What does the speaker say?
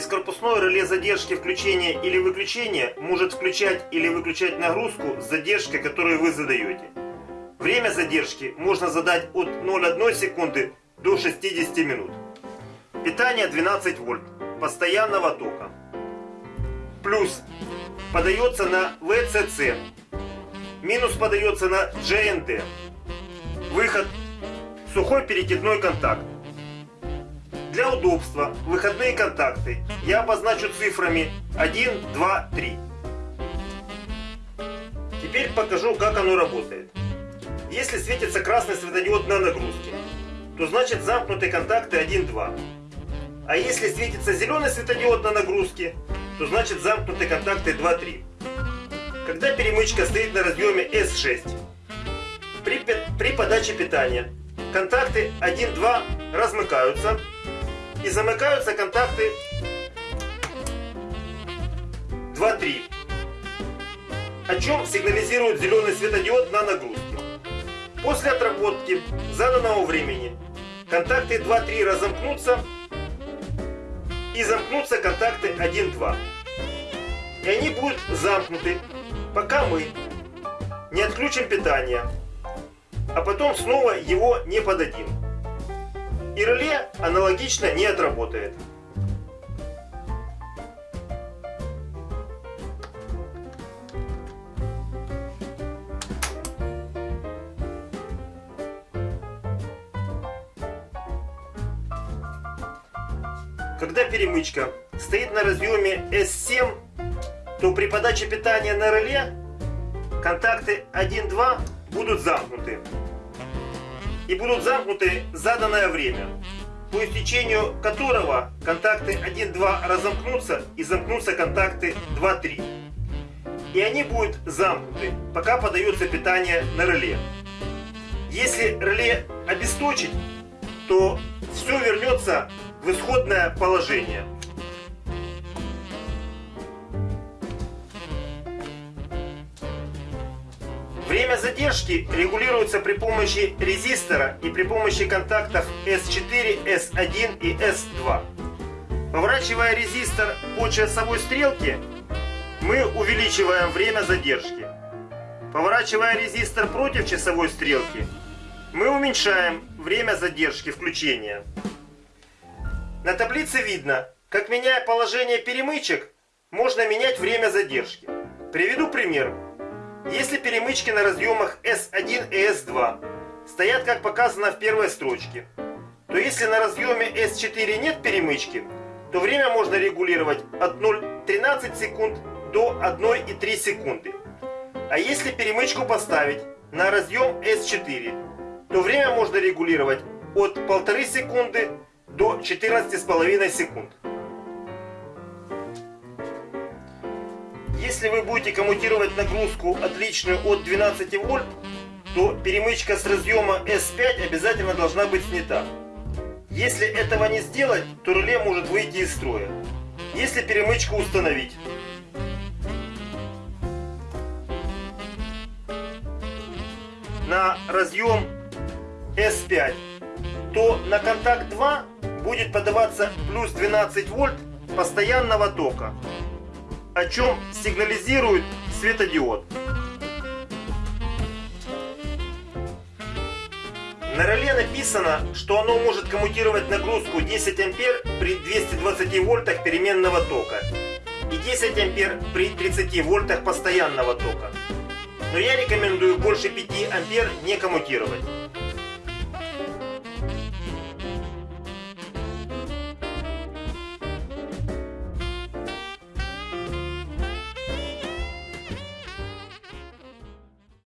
Бескорпусное реле задержки включения или выключения может включать или выключать нагрузку с задержкой, которую вы задаете. Время задержки можно задать от 0,1 секунды до 60 минут. Питание 12 вольт постоянного тока. Плюс подается на ВЦЦ. Минус подается на GND. Выход сухой перекидной контакт. Для удобства выходные контакты я обозначу цифрами 1, 2, 3. Теперь покажу, как оно работает. Если светится красный светодиод на нагрузке, то значит замкнуты контакты 1, 2. А если светится зеленый светодиод на нагрузке, то значит замкнуты контакты 2, 3. Когда перемычка стоит на разъеме S6, при, при подаче питания контакты 1, 2 размыкаются и замыкаются контакты 2-3, о чем сигнализирует зеленый светодиод на нагрузке. После отработки заданного времени контакты 2-3 разомкнутся и замкнутся контакты 1-2. И они будут замкнуты, пока мы не отключим питание, а потом снова его не подадим и реле аналогично не отработает. Когда перемычка стоит на разъеме S7, то при подаче питания на реле контакты 1-2 будут замкнуты и будут замкнуты заданное время, по истечению которого контакты 1-2 разомкнутся и замкнутся контакты 2-3. И они будут замкнуты, пока подается питание на реле. Если реле обесточить, то все вернется в исходное положение. Время задержки регулируется при помощи резистора и при помощи контактов S4, S1 и S2. Поворачивая резистор по часовой стрелке, мы увеличиваем время задержки. Поворачивая резистор против часовой стрелки, мы уменьшаем время задержки включения. На таблице видно, как меняя положение перемычек, можно менять время задержки. Приведу пример. Если перемычки на разъемах S1 и S2 стоят как показано в первой строчке, то если на разъеме S4 нет перемычки, то время можно регулировать от 0,13 секунд до 1,3 секунды. А если перемычку поставить на разъем S4, то время можно регулировать от 1,5 секунды до 14,5 секунд. Если вы будете коммутировать нагрузку отличную от 12 вольт, то перемычка с разъема S5 обязательно должна быть снята. Если этого не сделать, то реле может выйти из строя. Если перемычку установить, на разъем S5, то на контакт 2 будет подаваться плюс 12 вольт постоянного тока о чем сигнализирует светодиод. На реле написано, что оно может коммутировать нагрузку 10 ампер при 220 вольтах переменного тока и 10 ампер при 30 вольтах постоянного тока. Но я рекомендую больше 5 ампер не коммутировать.